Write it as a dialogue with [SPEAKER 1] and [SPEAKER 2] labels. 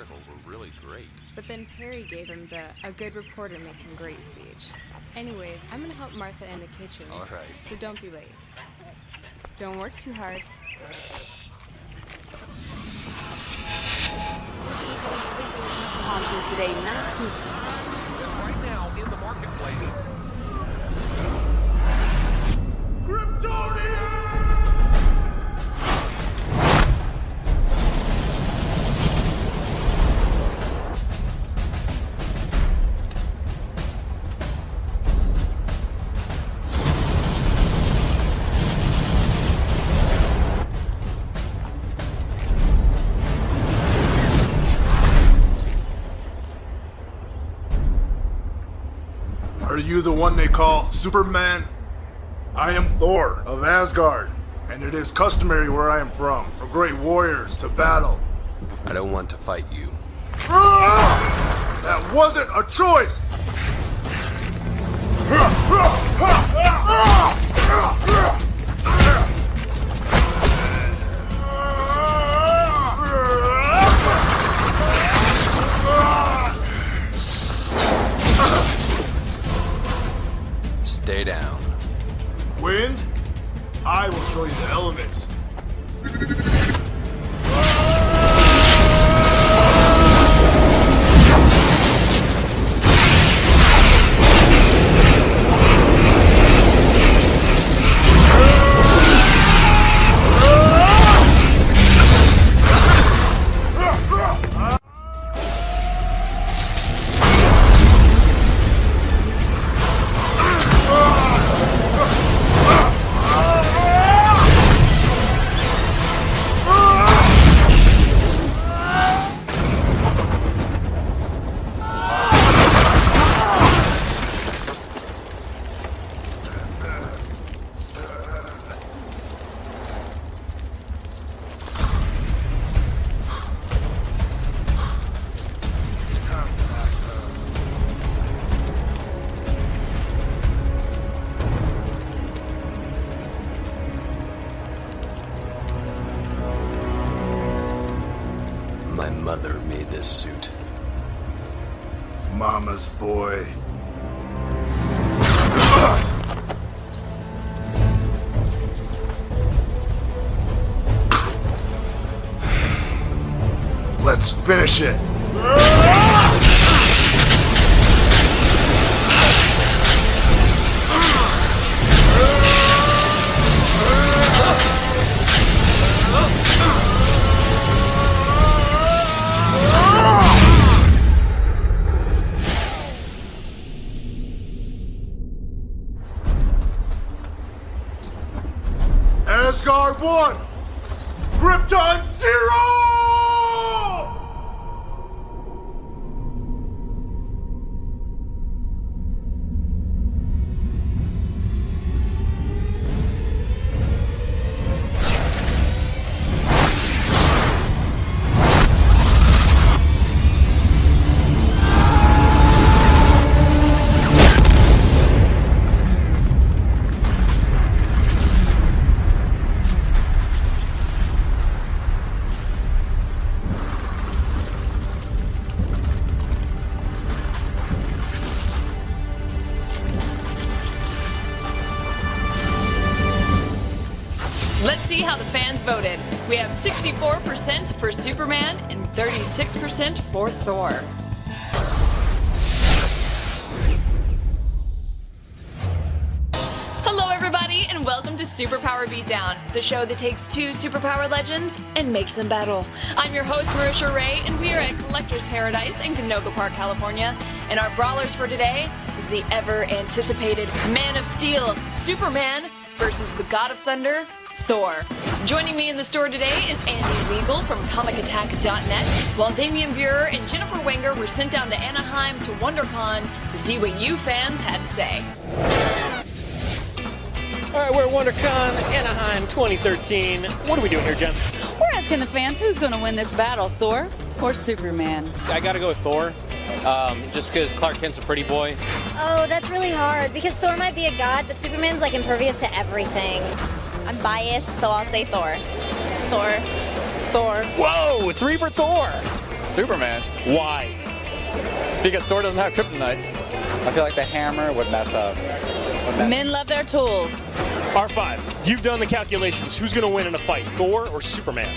[SPEAKER 1] Daredevil were really great.
[SPEAKER 2] But then Perry gave him the a good reporter makes him great speech. Anyways, I'm gonna help Martha in the kitchen.
[SPEAKER 1] All right.
[SPEAKER 2] So don't be late. Don't work too hard.
[SPEAKER 3] Talking today, not too
[SPEAKER 4] you the one they call Superman? I am Thor of Asgard, and it is customary where I am from for great warriors to battle.
[SPEAKER 1] I don't want to fight you.
[SPEAKER 4] Ah! That wasn't a choice! Ah! Ah! Ah!
[SPEAKER 1] Stay down.
[SPEAKER 4] Wind? I will show you the elements. Mama's boy. Let's finish it. Asgard 1! Krypton 0!
[SPEAKER 5] Let's see how the fans voted. We have 64% for Superman and 36% for Thor. Hello, everybody, and welcome to Superpower Beatdown, the show that takes two superpower legends and makes them battle. I'm your host, Marisha Ray, and we are at Collector's Paradise in Canoga Park, California. And our brawlers for today is the ever anticipated Man of Steel, Superman, versus the God of Thunder, Thor. Joining me in the store today is Andy Weagle from ComicAttack.net, while Damian Beurer and Jennifer Wenger were sent down to Anaheim to WonderCon to see what you fans had to say.
[SPEAKER 6] All right, we're at WonderCon Anaheim 2013. What are we doing here, Jen?
[SPEAKER 7] We're asking the fans who's going to win this battle, Thor or Superman?
[SPEAKER 6] I got to go with Thor, um, just because Clark Kent's a pretty boy.
[SPEAKER 8] Oh, that's really hard because Thor might be a god, but Superman's like impervious to everything.
[SPEAKER 9] I'm biased, so I'll say Thor. Thor.
[SPEAKER 6] Thor. Whoa, three for Thor.
[SPEAKER 9] Superman.
[SPEAKER 6] Why?
[SPEAKER 9] Because Thor doesn't have kryptonite. I feel like the hammer would mess up. Would mess
[SPEAKER 7] Men love their tools.
[SPEAKER 6] R5, you've done the calculations. Who's going to win in a fight, Thor or Superman?